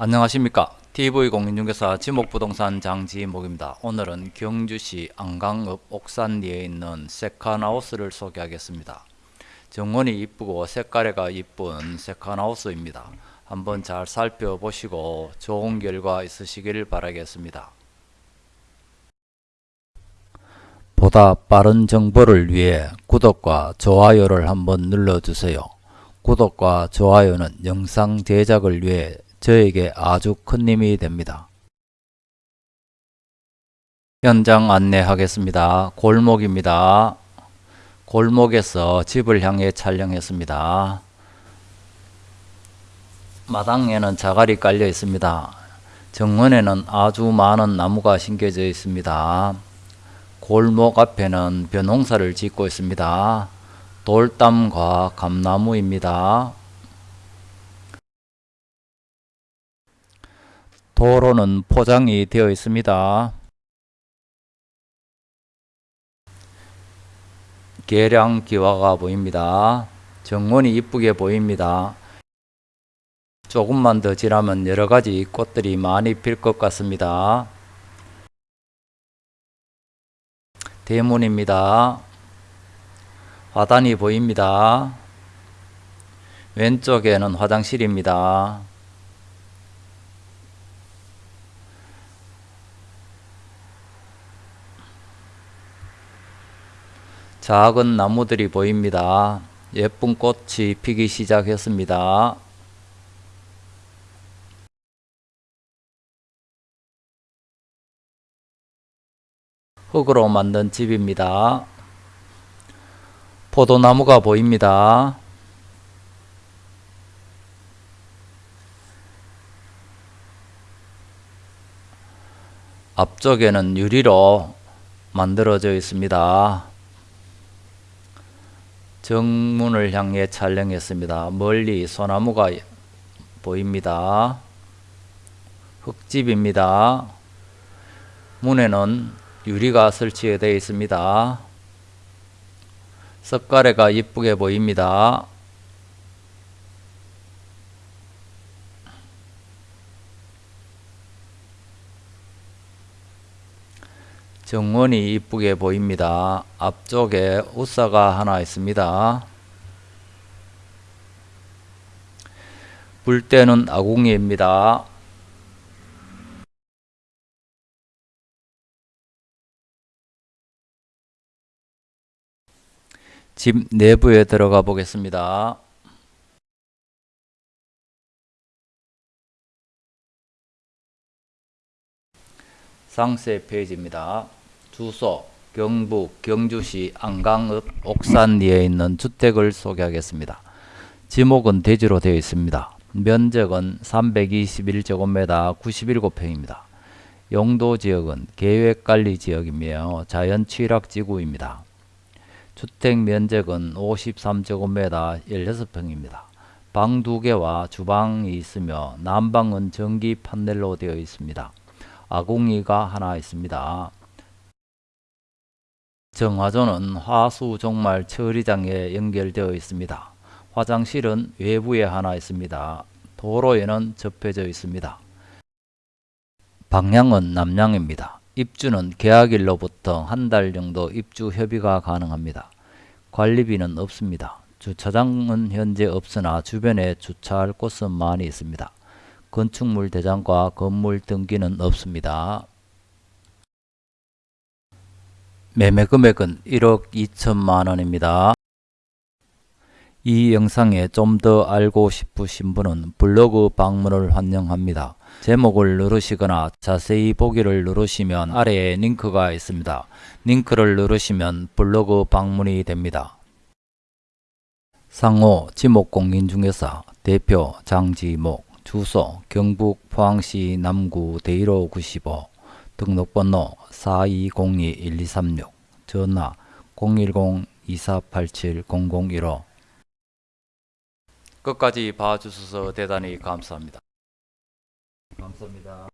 안녕하십니까. TV공인중개사 지목부동산 장지목입니다. 오늘은 경주시 안강읍 옥산리에 있는 세컨하우스를 소개하겠습니다. 정원이 이쁘고 색깔이가 이쁜 세컨하우스입니다. 한번 잘 살펴보시고 좋은 결과 있으시길 바라겠습니다. 보다 빠른 정보를 위해 구독과 좋아요를 한번 눌러주세요. 구독과 좋아요는 영상 제작을 위해 저에게 아주 큰 힘이 됩니다. 현장 안내하겠습니다. 골목입니다. 골목에서 집을 향해 촬영했습니다. 마당에는 자갈이 깔려 있습니다. 정원에는 아주 많은 나무가 심겨져 있습니다. 골목 앞에는 벼농사를 짓고 있습니다. 돌담과 감나무입니다. 도로는 포장이 되어 있습니다. 계량 기와가 보입니다. 정원이 이쁘게 보입니다. 조금만 더 지나면 여러가지 꽃들이 많이 필 것 같습니다. 대문입니다. 화단이 보입니다. 왼쪽에는 화장실입니다. 작은 나무들이 보입니다. 예쁜 꽃이 피기 시작했습니다. 흙으로 만든 집입니다. 포도나무가 보입니다. 앞쪽에는 유리로 만들어져 있습니다. 정문을 향해 촬영했습니다. 멀리 소나무가 보입니다. 흙집입니다. 문에는 유리가 설치되어 있습니다. 석가래가 이쁘게 보입니다. 정원이 이쁘게 보입니다. 앞쪽에 우사가 하나 있습니다. 불때는 아궁이입니다. 집 내부에 들어가 보겠습니다. 상세 페이지입니다. 주소 경북 경주시 안강읍 옥산리에 있는 주택을 소개하겠습니다. 지목은 대지로 되어 있습니다. 면적은 321제곱미터 97평입니다. 용도 지역은 계획관리 지역이며 자연 취락지구입니다. 주택 면적은 53제곱미터 16평입니다. 방 2개와 주방이 있으며 난방은 전기 판넬로 되어 있습니다. 아궁이가 하나 있습니다. 정화조는 화수 종말 처리장에 연결되어 있습니다. 화장실은 외부에 하나 있습니다. 도로에는 접혀져 있습니다. 방향은 남향입니다. 입주는 계약일로부터 한 달 정도 입주 협의가 가능합니다. 관리비는 없습니다. 주차장은 현재 없으나 주변에 주차할 곳은 많이 있습니다. 건축물 대장과 건물 등기는 없습니다. 매매 금액은 1억 2천만 원입니다. 이 영상에 좀 더 알고 싶으신 분은 블로그 방문을 환영합니다. 제목을 누르시거나 자세히 보기를 누르시면 아래에 링크가 있습니다. 링크를 누르시면 블로그 방문이 됩니다. 상호 지목공인중개사 대표 장지목 주소 경북 포항시 남구 대일호 95 등록번호 4202-1236 전화 010-2487-0015 끝까지 봐주셔서 대단히 감사합니다. 감사합니다.